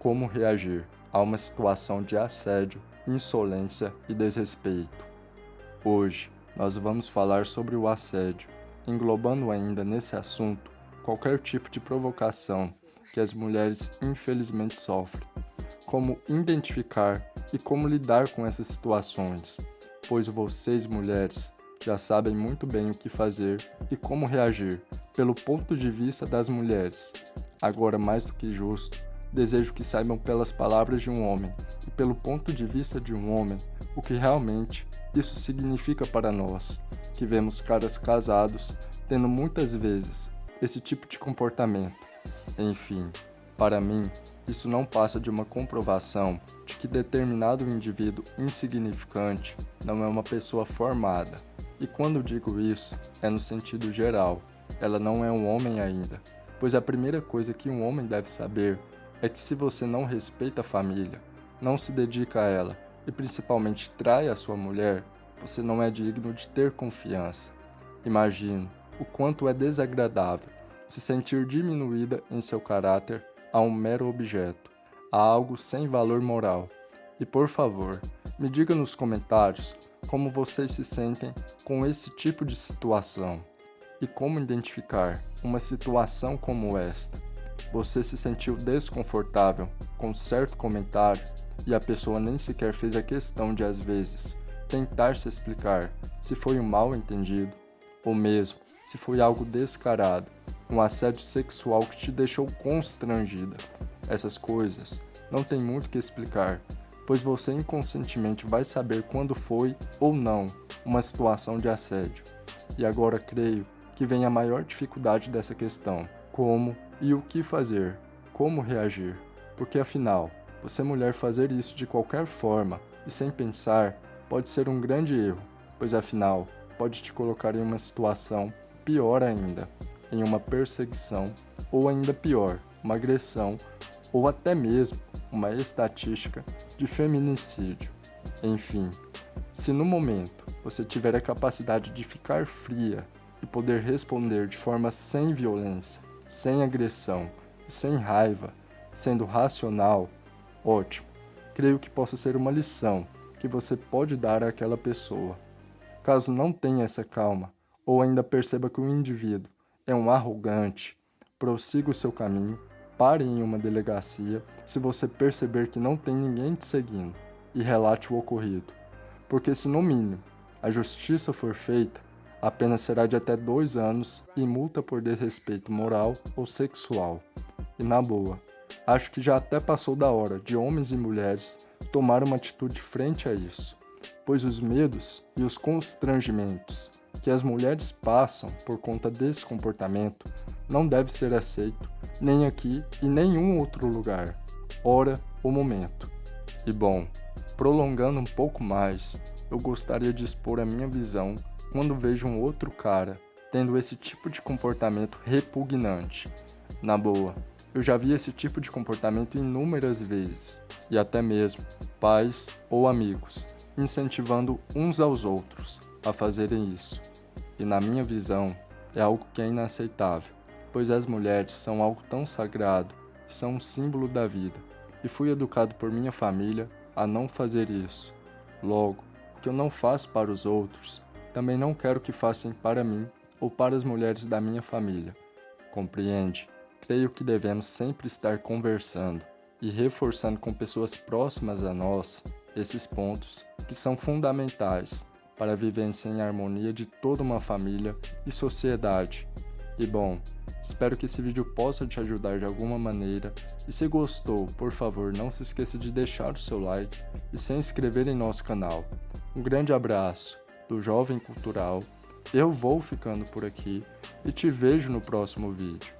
Como reagir a uma situação de assédio, insolência e desrespeito. Hoje, nós vamos falar sobre o assédio, englobando ainda nesse assunto qualquer tipo de provocação que as mulheres infelizmente sofrem, como identificar e como lidar com essas situações, pois vocês mulheres já sabem muito bem o que fazer e como reagir pelo ponto de vista das mulheres. Agora, mais do que justo, desejo que saibam pelas palavras de um homem e pelo ponto de vista de um homem o que realmente isso significa para nós, que vemos caras casados tendo muitas vezes esse tipo de comportamento. Enfim, para mim, isso não passa de uma comprovação de que determinado indivíduo insignificante não é uma pessoa formada. E quando digo isso, é no sentido geral. Ela não é um homem ainda, pois a primeira coisa que um homem deve saber é que se você não respeita a família, não se dedica a ela e principalmente trai a sua mulher, você não é digno de ter confiança. Imagino o quanto é desagradável se sentir diminuída em seu caráter a um mero objeto, a algo sem valor moral. E por favor, me diga nos comentários como vocês se sentem com esse tipo de situação e como identificar uma situação como esta. Você se sentiu desconfortável com certo comentário e a pessoa nem sequer fez a questão de, às vezes, tentar se explicar se foi um mal entendido ou mesmo se foi algo descarado, um assédio sexual que te deixou constrangida. Essas coisas não tem muito que explicar, pois você inconscientemente vai saber quando foi ou não uma situação de assédio. E agora creio que vem a maior dificuldade dessa questão: como e o que fazer, como reagir. Porque afinal, você mulher fazer isso de qualquer forma e sem pensar pode ser um grande erro, pois afinal pode te colocar em uma situação pior ainda, em uma perseguição ou ainda pior, uma agressão ou até mesmo uma estatística de feminicídio. Enfim, se no momento você tiver a capacidade de ficar fria e poder responder de forma sem violência, sem agressão e sem raiva, sendo racional, ótimo. Creio que possa ser uma lição que você pode dar àquela pessoa. Caso não tenha essa calma, ou ainda perceba que o indivíduo é um arrogante, prossiga o seu caminho, pare em uma delegacia se você perceber que não tem ninguém te seguindo e relate o ocorrido. Porque se no mínimo a justiça for feita, a pena será de até dois anos e multa por desrespeito moral ou sexual. E na boa, acho que já até passou da hora de homens e mulheres tomar uma atitude frente a isso, pois os medos e os constrangimentos que as mulheres passam por conta desse comportamento não deve ser aceito nem aqui e nenhum outro lugar, hora ou momento. E bom, prolongando um pouco mais, eu gostaria de expor a minha visão quando vejo um outro cara tendo esse tipo de comportamento repugnante. Na boa, eu já vi esse tipo de comportamento inúmeras vezes, e até mesmo pais ou amigos incentivando uns aos outros a fazerem isso. E na minha visão, é algo que é inaceitável, pois as mulheres são algo tão sagrado, são um símbolo da vida, e fui educado por minha família a não fazer isso. Logo, o que eu não faço para os outros, também não quero que façam para mim ou para as mulheres da minha família. Compreende? Creio que devemos sempre estar conversando e reforçando com pessoas próximas a nós esses pontos que são fundamentais para a vivência em harmonia de toda uma família e sociedade. E bom, espero que esse vídeo possa te ajudar de alguma maneira e se gostou, por favor não se esqueça de deixar o seu like e se inscrever em nosso canal. Um grande abraço do Jovem Cultural, eu vou ficando por aqui e te vejo no próximo vídeo.